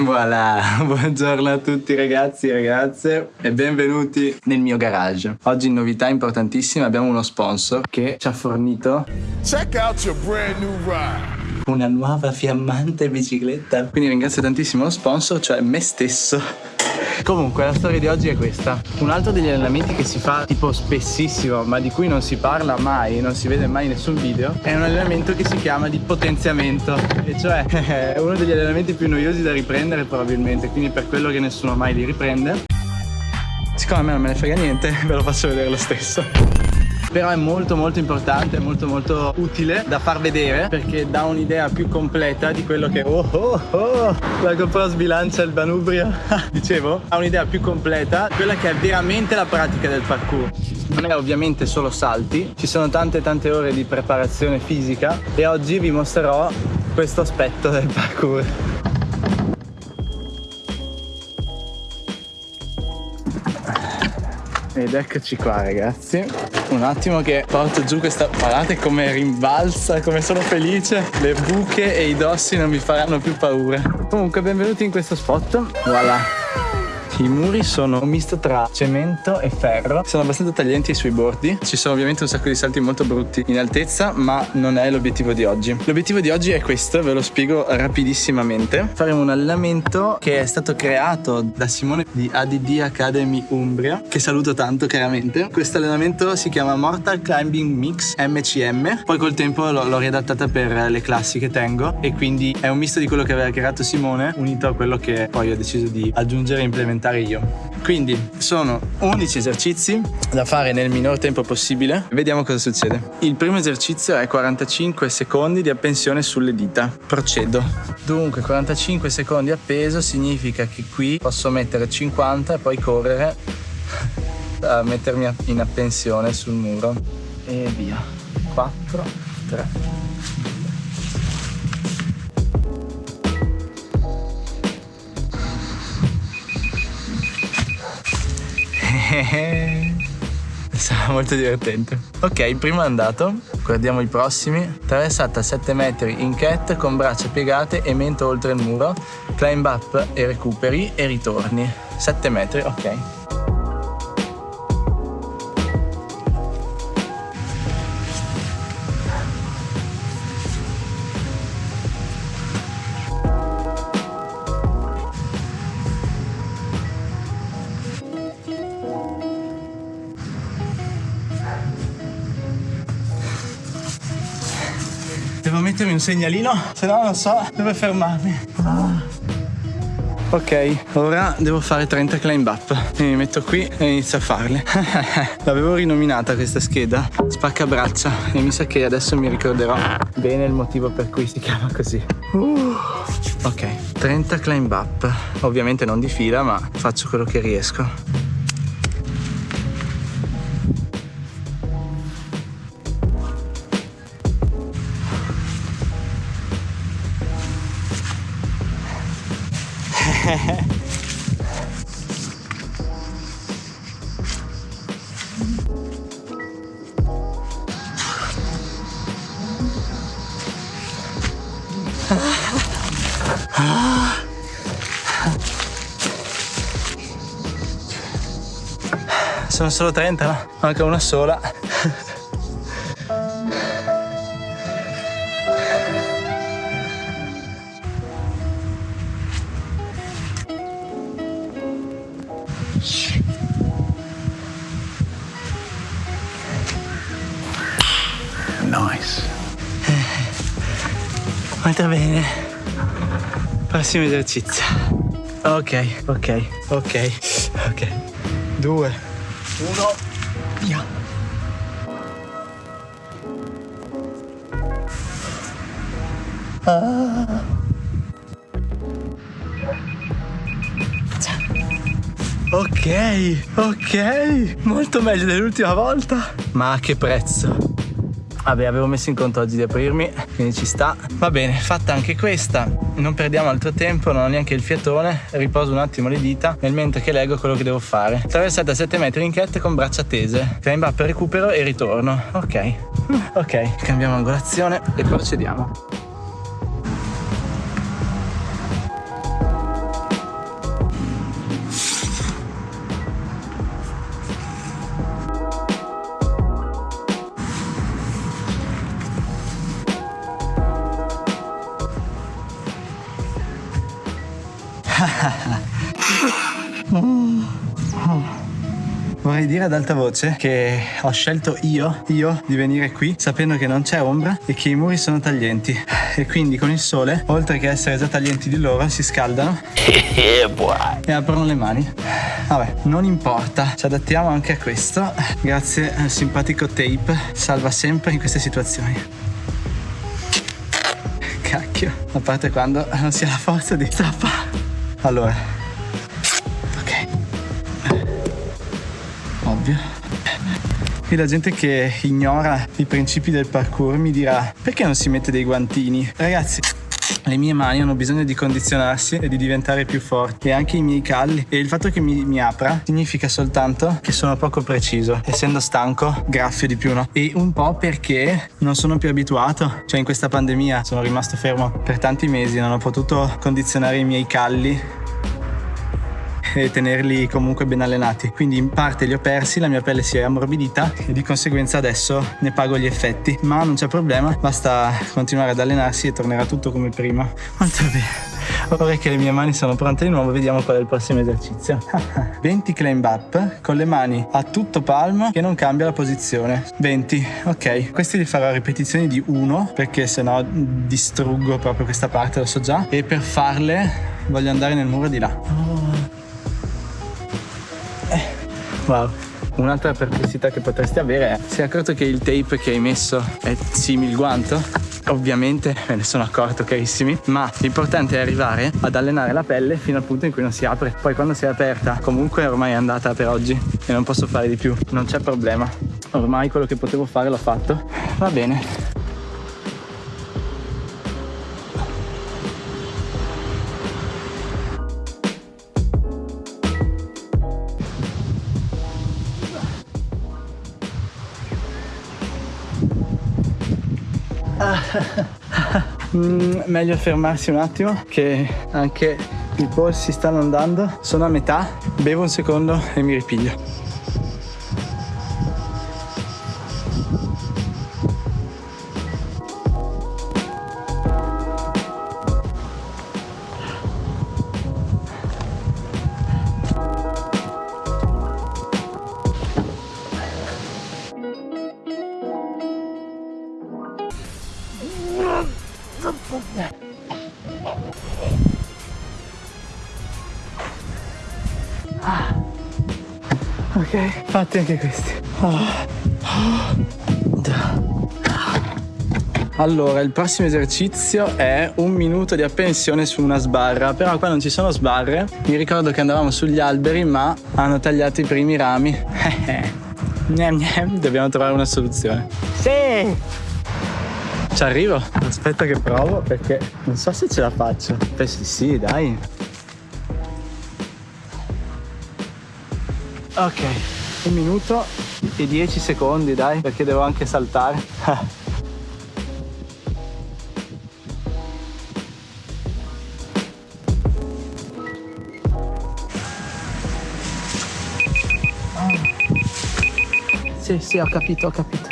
Voilà, buongiorno a tutti ragazzi e ragazze e benvenuti nel mio garage. Oggi in novità importantissima abbiamo uno sponsor che ci ha fornito Check out your brand new ride. una nuova fiammante bicicletta. Quindi ringrazio tantissimo lo sponsor, cioè me stesso. Comunque la storia di oggi è questa. Un altro degli allenamenti che si fa tipo spessissimo, ma di cui non si parla mai, non si vede mai nessun video, è un allenamento che si chiama di potenziamento. E cioè è uno degli allenamenti più noiosi da riprendere probabilmente, quindi per quello che nessuno mai li riprende. Siccome a me non me ne frega niente, ve lo faccio vedere lo stesso però è molto molto importante, molto molto utile da far vedere perché dà un'idea più completa di quello che oh oh oh la GoPro sbilancia il manubrio. Dicevo ha un'idea più completa quella che è veramente la pratica del parkour. Non è ovviamente solo salti ci sono tante tante ore di preparazione fisica e oggi vi mostrerò questo aspetto del parkour Ed eccoci qua ragazzi. Un attimo che porto giù questa Guardate come rimbalza, come sono felice. Le buche e i dossi non mi faranno più paura. Comunque benvenuti in questo spot. Voilà i muri sono un misto tra cemento e ferro, sono abbastanza taglienti sui bordi. Ci sono ovviamente un sacco di salti molto brutti in altezza, ma non è l'obiettivo di oggi. L'obiettivo di oggi è questo, ve lo spiego rapidissimamente. Faremo un allenamento che è stato creato da Simone di ADD Academy Umbria, che saluto tanto chiaramente. Questo allenamento si chiama Mortal Climbing Mix MCM, poi col tempo l'ho riadattata per le classi che tengo e quindi è un misto di quello che aveva creato Simone unito a quello che poi ho deciso di aggiungere e implementare fare io. Quindi sono 11 esercizi da fare nel minor tempo possibile. Vediamo cosa succede. Il primo esercizio è 45 secondi di appensione sulle dita. Procedo. Dunque 45 secondi appeso significa che qui posso mettere 50 e poi correre a mettermi in appensione sul muro. E via. 4, 3, Sarà molto divertente. Ok, il primo è andato. Guardiamo i prossimi. Traversata 7 metri in cat con braccia piegate e mento oltre il muro. Climb up e recuperi e ritorni. 7 metri, ok. Devo mettermi un segnalino, se no non so dove fermarmi. Ok, ora devo fare 30 climb up. Mi metto qui e inizio a farle. L'avevo rinominata questa scheda, spacca braccia e mi sa che adesso mi ricorderò bene il motivo per cui si chiama così. Uh. Ok, 30 climb up. Ovviamente non di fila, ma faccio quello che riesco. Sono solo 30, no? Manca una sola. Prossimo esercizio. Ok, ok, ok, ok. Due, uno, via. Ah. Ok, ok, molto meglio dell'ultima volta. Ma a che prezzo? Vabbè, avevo messo in conto oggi di aprirmi, quindi ci sta. Va bene, fatta anche questa. Non perdiamo altro tempo, non ho neanche il fiatone. Riposo un attimo le dita nel mentre che leggo quello che devo fare. Traversata 7 metri in cat con braccia tese. Climb up, recupero e ritorno. Ok. Ok, cambiamo angolazione e procediamo. Vorrei dire ad alta voce che ho scelto io, io, di venire qui sapendo che non c'è ombra e che i muri sono taglienti. E quindi con il sole, oltre che essere già taglienti di loro, si scaldano e aprono le mani. Vabbè, non importa, ci adattiamo anche a questo. Grazie al simpatico tape, salva sempre in queste situazioni. Cacchio, a parte quando non si ha la forza di strappare. Allora, ok, ovvio. E la gente che ignora i principi del parkour mi dirà perché non si mette dei guantini? Ragazzi, le mie mani hanno bisogno di condizionarsi e di diventare più forti. E anche i miei calli. E il fatto che mi, mi, apra significa soltanto che sono poco preciso. Essendo stanco graffio di più no? E un po' perché non sono più abituato. Cioè in questa pandemia sono rimasto fermo per tanti mesi non ho potuto condizionare i miei calli e tenerli comunque ben allenati. Quindi in parte li ho persi, la mia pelle si è ammorbidita e di conseguenza adesso ne pago gli effetti. Ma non c'è problema, basta continuare ad allenarsi e tornerà tutto come prima. Molto bene. Ora che le mie mani sono pronte di nuovo, vediamo qual è il prossimo esercizio. 20 climb up con le mani a tutto palmo che non cambia la posizione. 20, ok. Questi li farò a ripetizioni di 1 perché sennò distruggo proprio questa parte, lo so già. E per farle voglio andare nel muro di là. Wow. Un'altra perplessità che potresti avere è sei accorto che il tape che hai messo è simile guanto? Ovviamente me ne sono accorto carissimi, ma l'importante è arrivare ad allenare la pelle fino al punto in cui non si apre. Poi quando si è aperta, comunque ormai è andata per oggi e non posso fare di più. Non c'è problema. Ormai quello che potevo fare l'ho fatto. Va bene. mm, meglio fermarsi un attimo che anche i polsi stanno andando. Sono a metà bevo un secondo e mi ripiglio fatti anche questi. Allora, il prossimo esercizio è un minuto di apprensione su una sbarra, però qua non ci sono sbarre. Mi ricordo che andavamo sugli alberi, ma hanno tagliato i primi rami. Dobbiamo trovare una soluzione. Sì! Ci arrivo? Aspetta che provo perché non so se ce la faccio. Beh sì, sì, dai. Ok, un minuto e dieci secondi, dai, perché devo anche saltare. Sì, sì, ho capito, ho capito.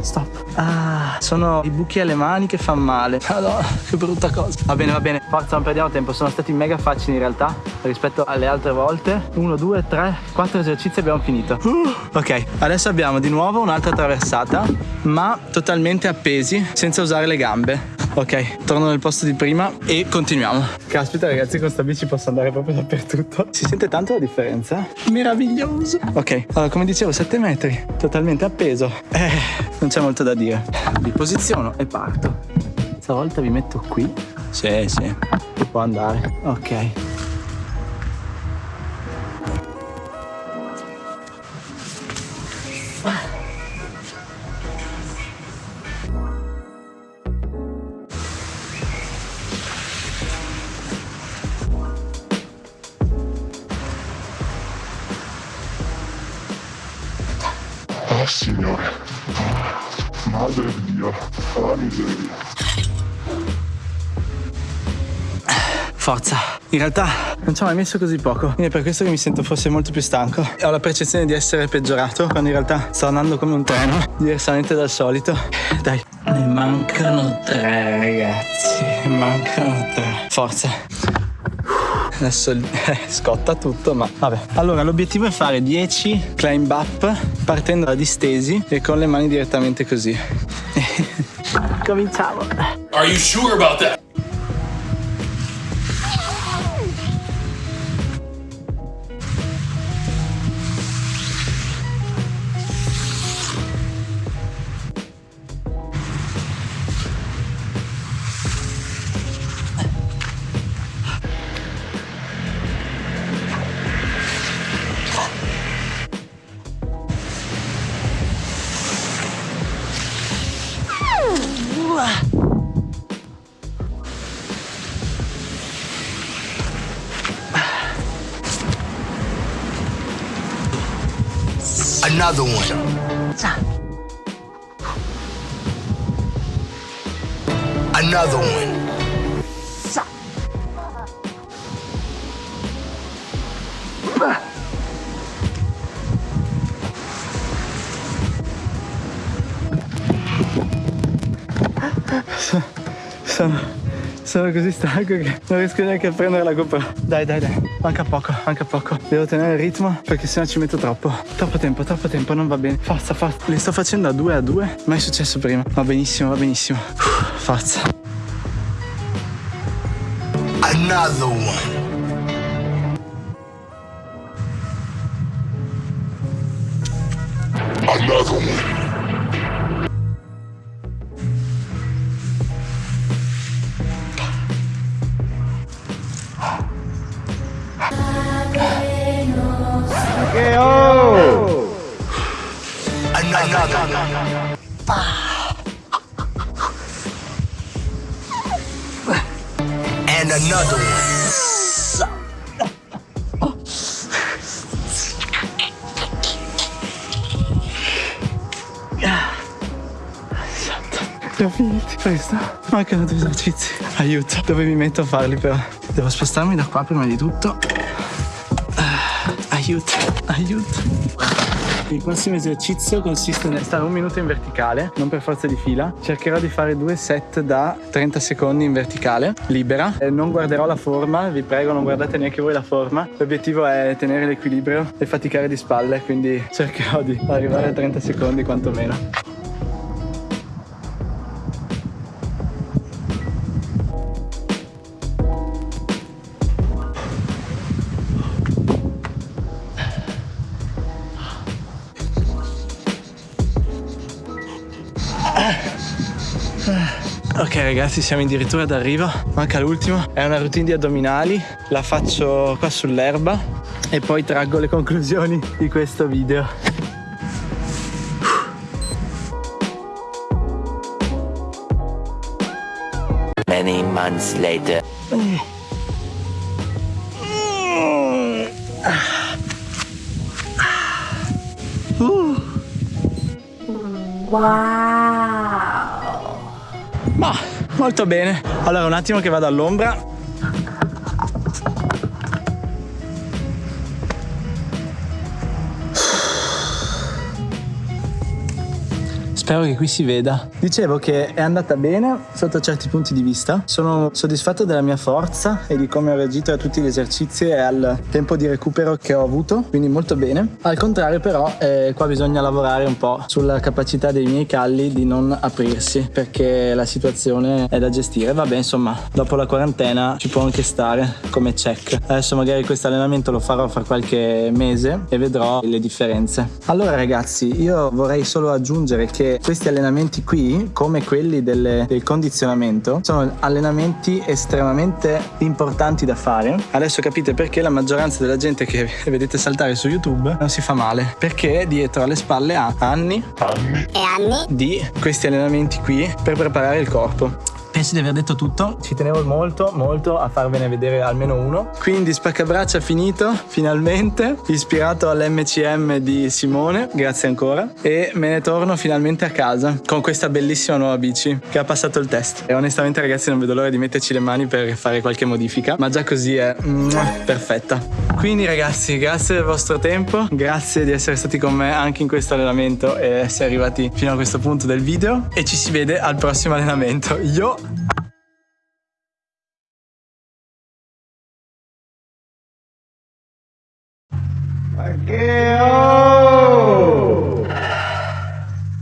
Stop. Ah, sono i buchi alle mani che fanno male. Madonna, che brutta cosa. Va bene, va bene. Forza, non perdiamo tempo. Sono stati mega facili in realtà rispetto alle altre volte. Uno, due, tre, quattro esercizi abbiamo finito. Uh, ok, adesso abbiamo di nuovo un'altra traversata, ma totalmente appesi, senza usare le gambe. Ok, torno nel posto di prima e continuiamo. Caspita ragazzi, con sta bici posso andare proprio dappertutto. Si sente tanto la differenza? Meraviglioso. Ok, allora come dicevo, 7 metri, totalmente appeso. Eh, non c'è molto da dire. Mi posiziono e parto. Stavolta vi metto qui. Sì, sì, può andare. Ok. Oh Forza. In realtà non ci ho mai messo così poco. Quindi è per questo che mi sento forse molto più stanco. Ho la percezione di essere peggiorato quando in realtà sto andando come un treno, diversamente dal solito. Dai. Ne mancano tre, ragazzi. Ne mancano tre. Forza. Adesso eh, scotta tutto, ma vabbè. Allora, l'obiettivo è fare 10 climb up partendo da distesi e con le mani direttamente così. Cominciamo. Are you sure about that? Another one. Another one. Sono, sono così stanco che non riesco neanche a prendere la GoPro. Dai, dai, dai. Manca poco, manca poco. Devo tenere il ritmo perché sennò ci metto troppo. Troppo tempo, troppo tempo, non va bene. Forza, forza. Le sto facendo a due a due. Mai successo prima. Va benissimo, va benissimo. Uff, forza. Another one. Another one. Another one. And another one. Ho finiti. Questo. Mancano due esercizi. Aiuto. Dove mi metto a farli però? Devo spostarmi da qua prima di tutto. Aiuto, aiuto. Il prossimo esercizio consiste nel stare un minuto in verticale, non per forza di fila. Cercherò di fare due set da 30 secondi in verticale, libera. E non guarderò la forma, vi prego non guardate neanche voi la forma. L'obiettivo è tenere l'equilibrio e faticare di spalle, quindi cercherò di arrivare a 30 secondi quantomeno. Ragazzi siamo addirittura d'arrivo. Manca l'ultimo. È una routine di addominali. La faccio qua sull'erba E poi traggo le conclusioni di questo video. Many months later. Ma molto bene. Allora un attimo che vado all'ombra Spero che qui si veda. Dicevo che è andata bene sotto certi punti di vista. Sono soddisfatto della mia forza e di come ho reagito a tutti gli esercizi e al tempo di recupero che ho avuto, quindi molto bene. Al contrario però eh, qua bisogna lavorare un po' sulla capacità dei miei calli di non aprirsi perché la situazione è da gestire. Vabbè insomma, dopo la quarantena ci può anche stare come check. Adesso magari questo allenamento lo farò fra qualche mese e vedrò le differenze. Allora ragazzi, io vorrei solo aggiungere che questi allenamenti qui, come quelli delle- del condizionamento, sono allenamenti estremamente importanti da fare. Adesso capite perché la maggioranza della gente che vedete saltare su YouTube non si fa male, perché dietro alle spalle ha anni Anni. di questi allenamenti qui per preparare il corpo. Penso di aver detto tutto, ci tenevo molto molto a farvene vedere almeno uno. Quindi spaccabraccia finito, finalmente, ispirato all'MCM di Simone, grazie ancora, e me ne torno finalmente a casa con questa bellissima nuova bici che ha passato il test. E onestamente ragazzi non vedo l'ora di metterci le mani per fare qualche modifica, ma già così è perfetta. Quindi ragazzi, grazie del vostro tempo, grazie di essere stati con me anche in questo allenamento e essere arrivati fino a questo punto del video e ci si vede al prossimo allenamento. Yo! Thank you.